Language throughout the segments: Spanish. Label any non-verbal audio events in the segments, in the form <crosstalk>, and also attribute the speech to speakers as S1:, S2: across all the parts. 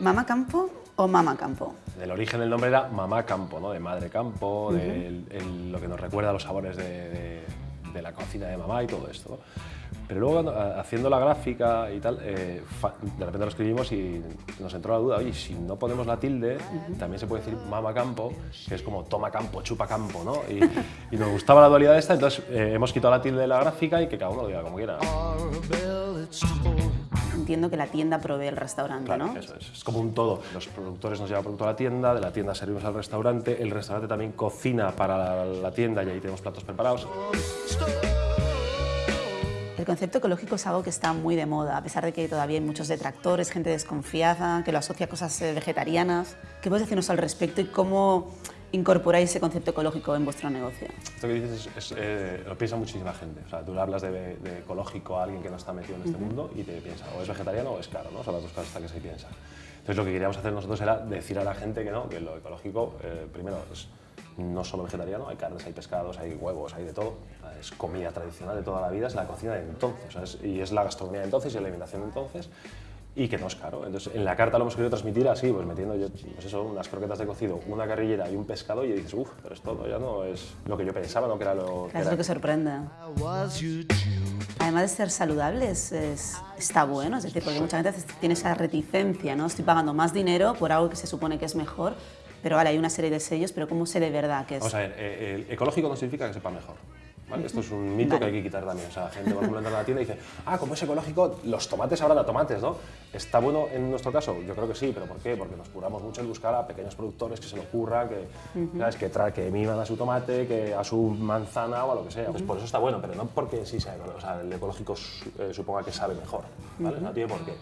S1: ¿Mama Campo o Mama Campo?
S2: El origen del nombre era Mamá Campo, ¿no? de madre campo, de lo que nos recuerda a los sabores de, de, la cocina de mamá y todo esto. ¿no? Pero luego haciendo la gráfica y tal, eh, de repente lo escribimos y nos entró la duda, oye, si no ponemos la tilde, también se puede decir mama campo, que es como toma campo, chupa campo, ¿no? <laughs> Y, nos gustaba la dualidad esta, entonces eh, hemos quitado la tilde de la gráfica y que cada uno lo diga como quiera.
S1: Entiendo que la tienda provee el restaurante, ¿no?
S2: Eso es, es como un todo. Los productores nos llevan producto a la tienda, de la tienda servimos al restaurante, el restaurante también cocina para la tienda y ahí tenemos platos preparados.
S1: El concepto ecológico es algo que está muy de moda, a pesar de que todavía hay muchos detractores, gente desconfiada, que lo asocia a cosas eh, vegetarianas. ¿Qué puedes decirnos al respecto y cómo incorporáis ese concepto ecológico en vuestro negocio?
S2: Esto que dices es, eh, lo piensa muchísima gente. O sea, tú le hablas de, ecológico a alguien que no está metido en este mundo y te piensa o es vegetariano o es caro, ¿no? Son las dos cosas que se piensa. Entonces lo que queríamos hacer nosotros era decir a la gente que no, que lo ecológico, eh, primero, es no solo vegetariano, hay carnes, hay pescados, hay huevos, hay de todo. Es comida tradicional de toda la vida, es la cocina de entonces, y es la gastronomía de entonces y la alimentación de entonces, y que no es caro. Entonces, en la carta lo hemos querido transmitir así, pues metiendo yo, pues eso, unas croquetas de cocido, una carrillera y un pescado, y dices, uff, pero esto ya no es lo que yo pensaba, no que era lo
S1: que Es lo que sorprende. Además de ser saludables, es, está bueno, es decir, porque muchas veces tiene esa reticencia, ¿no? Estoy pagando más dinero por algo que se supone que es mejor, pero vale, hay una serie de sellos, pero ¿cómo sé de verdad que es?
S2: Vamos a ver, eh, el ecológico no significa que sepa mejor. Esto es un mito que hay que quitar también. O sea, la gente, por ejemplo, entra a la tienda y dice, ah, como es ecológico, los tomates ahora a tomates, ¿no? ¿Está bueno en nuestro caso? Yo creo que sí, pero ¿por qué? Porque nos curamos mucho en buscar a pequeños productores que se lo ocurra, que, ¿sabes? que, que miman a su tomate, que a su manzana o a lo que sea. Pues por eso está bueno, pero no porque sí sea, o sea, el ecológico eh, suponga que sabe mejor, ¿vale? No tiene por qué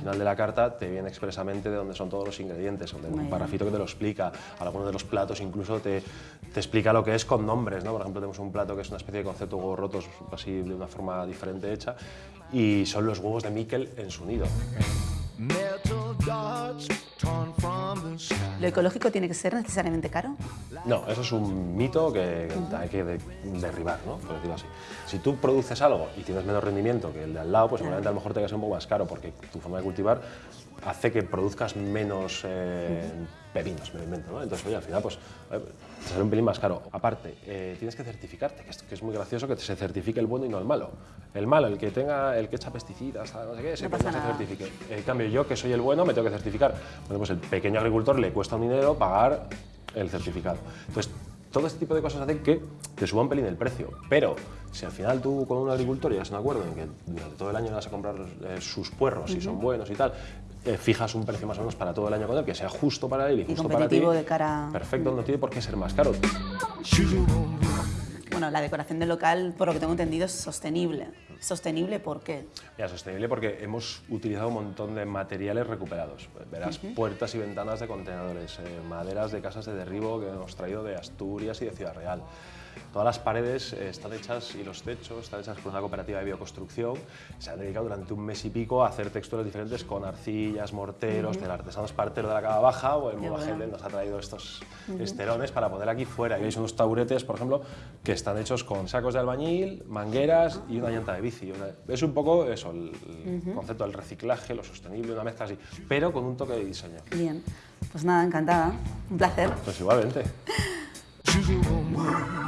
S2: final de la carta te viene expresamente de dónde son todos los ingredientes, donde un parafito que te lo explica, algunos de los platos incluso te, te, explica lo que es con nombres, ¿no? Por ejemplo, tenemos un plato que es una especie de concepto huevos rotos, así de una forma diferente hecha, y son los huevos de Miquel en su nido.
S1: ¿Lo ecológico tiene que ser necesariamente caro?
S2: No, eso es un mito que hay que derribar, ¿no? por decirlo así. Si tú produces algo y tienes menos rendimiento que el de al lado, pues seguramente a lo mejor te va a ser un poco más caro porque tu forma de cultivar hace que produzcas menos eh, pepinos, me invento, ¿no? Entonces, oye, al final, pues, te sale un pelín más caro. Aparte, eh, tienes que certificarte, que es, que es, muy gracioso que se certifique el bueno y no el malo. El malo, el que tenga, el que echa pesticidas, no sé qué, no, no se certifique. En cambio, yo, que soy el bueno, me tengo que certificar. Bueno, pues el pequeño agricultor le cuesta un dinero pagar el certificado. Entonces, todo este tipo de cosas hacen que te suba un pelín el precio. Pero si al final tú con un agricultor llegas a un acuerdo en que durante todo el año vas a comprar eh, sus puerros, si son buenos y tal, eh, fijas un precio más o menos para todo el año con él, que sea justo para él y, justo para ti.
S1: de cara...
S2: Perfecto, no tiene por qué ser más caro.
S1: Bueno, la decoración del local, por lo que tengo entendido, es sostenible. ¿Sostenible por qué?
S2: Ya, sostenible porque hemos utilizado un montón de materiales recuperados. Verás puertas y ventanas de contenedores, eh, maderas de casas de derribo que hemos traído de Asturias y de Ciudad Real. Todas las paredes eh, están hechas y los techos están hechas por una cooperativa de bioconstrucción. Se han dedicado durante un mes y pico a hacer texturas diferentes con arcillas, morteros, del artesano espartero de la Cava Baja o el Mubagende nos ha traído estos esterones para poner aquí fuera. Y veis unos taburetes, por ejemplo, que están hechos con sacos de albañil, mangueras y una llanta de bici. Es un poco eso, el, concepto del reciclaje, lo sostenible, una mezcla así, pero con un toque de diseño.
S1: Bien, pues nada, encantada. Un placer.
S2: Pues igualmente. <laughs>